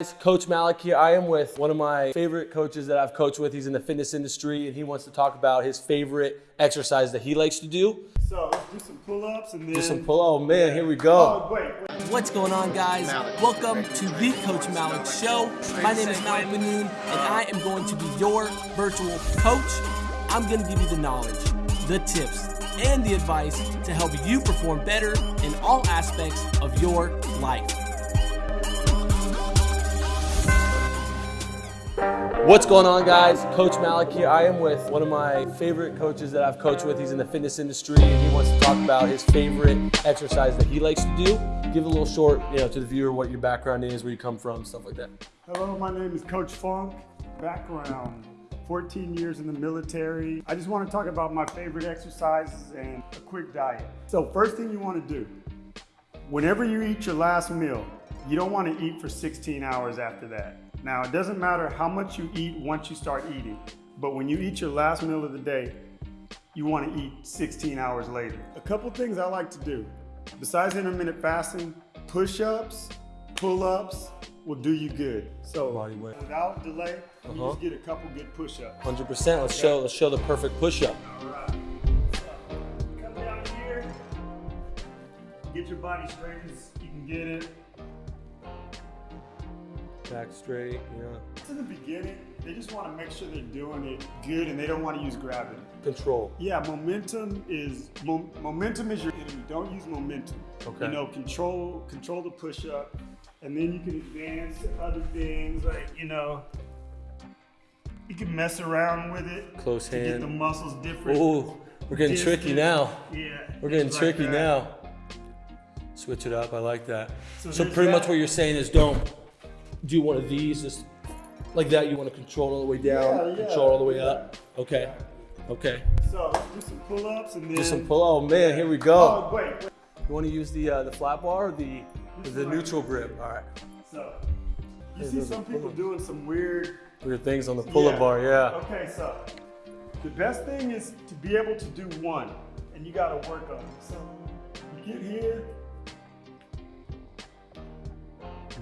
It's Coach Malik here. I am with one of my favorite coaches that I've coached with. He's in the fitness industry and he wants to talk about his favorite exercise that he likes to do. So let's do some pull-ups and then Do some pull. Ups. Oh man, here we go. Oh wait, wait. What's going on, guys? Welcome to the Coach Malik Show. My name is Malik Manoon, and I am going to be your virtual coach. I'm going to give you the knowledge, the tips, and the advice to help you perform better in all aspects of your life. What's going on, guys? Coach Malik here. I am with one of my favorite coaches that I've coached with. He's in the fitness industry and he wants to talk about his favorite exercise that he likes to do. Give a little short, you know, to the viewer what your background is, where you come from, stuff like that. Hello, my name is Coach Funk. Background, 14 years in the military. I just want to talk about my favorite exercises and a quick diet. So first thing you want to do, whenever you eat your last meal, you don't want to eat for 16 hours after that. Now, it doesn't matter how much you eat once you start eating, but when you eat your last meal of the day, you want to eat 16 hours later. A couple things I like to do, besides intermittent fasting, push-ups, pull-ups will do you good. So Body weight. without delay, you Uh-huh. just get a couple good push-ups. 100%. Let's show, let's show the perfect push-up. All right. So, come down here, get your body straight as you can get it. Back straight, yeah. In the beginning, they just want to make sure they're doing it good and they don't want to use gravity. Control. Yeah, momentum is mo- momentum is your enemy. Don't use momentum. Okay. You know, control control the push up, and then you can advance to other things like you know. You can mess around with it. Close to get the muscles different. Ooh, we're getting tricky now. Yeah. We're getting things like tricky now. Switch it up. I like that. So So, pretty much what you're saying is don't do one of these just like that. You want to control all the way down, Yeah, yeah, control all the way yeah. up. Okay. Okay. So do some pull-ups and then. Do some pull. Oh man, here we go. Oh wait. wait. You want to use the uh, the flat bar or the This the neutral grip? All right. So you Hey, see some people doing some weird Weird things on the pull-up bar. Yeah. Okay, so the best thing is to be able to do one, and you got to work on it. So you get here,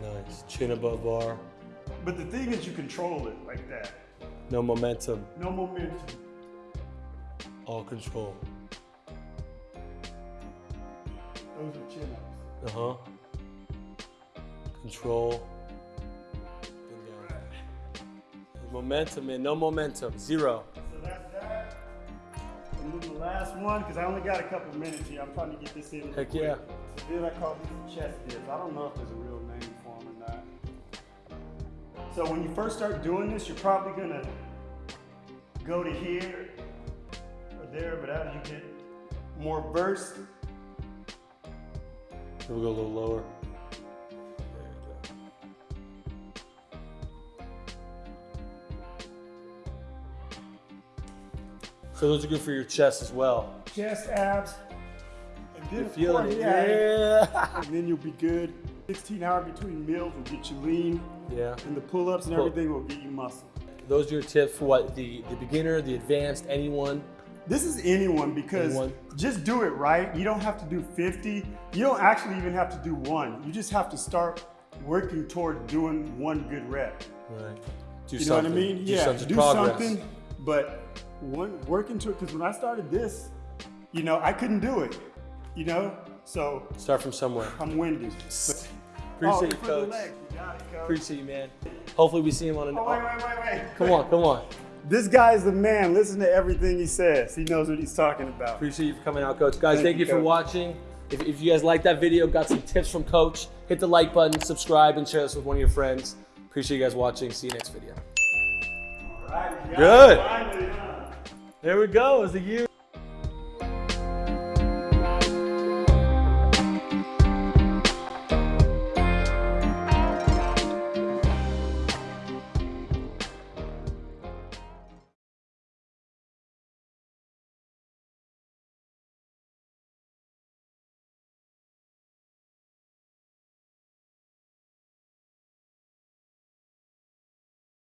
Nice. Chin above bar. but the thing is you control it like that. No momentum. No momentum. All control. Those are chin ups. Uh huh. Control. And down. Momentum, man. No momentum. Zero. So that's that. And then the last one, because I only got a couple minutes here. I'm trying to get this in. Heck quick. yeah. So then I call these chest dips. I don't know if there's a real name So when you first start doing this, you're probably gonna go to here or there, but as you get more burst, We'll go a little lower. So those are good for your chest as well. chest, abs, and then You're of feeling course, it. yeah, Yeah. and then you'll be good. 16 hour between meals will get you lean, Yeah. and the pull-ups and Pull- everything will get you muscle. Those are your tips for what the the beginner, the advanced, anyone. This is anyone because Anyone. just do it right. You don't have to do 50. You don't actually even have to do one. You just have to start working toward doing one good rep. Right. Do You know what I mean? Do yeah, something. do progress. something, but one work into it. Because when I started this, you know, I couldn't do it. You know, so Start from somewhere. I'm winded. Appreciate oh, you, coach. legs. You it, coach. Appreciate you, man. Hopefully we see him on an. Oh, wait, wait, wait, wait. Come on, come on. This guy is the man. Listen to everything he says. He knows what he's talking about. Appreciate you for coming out, Coach. Guys, Thank thank, you, you, for watching. If, if you guys like that video, got some tips from Coach, hit the like button, subscribe, and share this with one of your friends. Appreciate you guys watching. See you next video. All right, Good. finally, huh? There we go. It's a year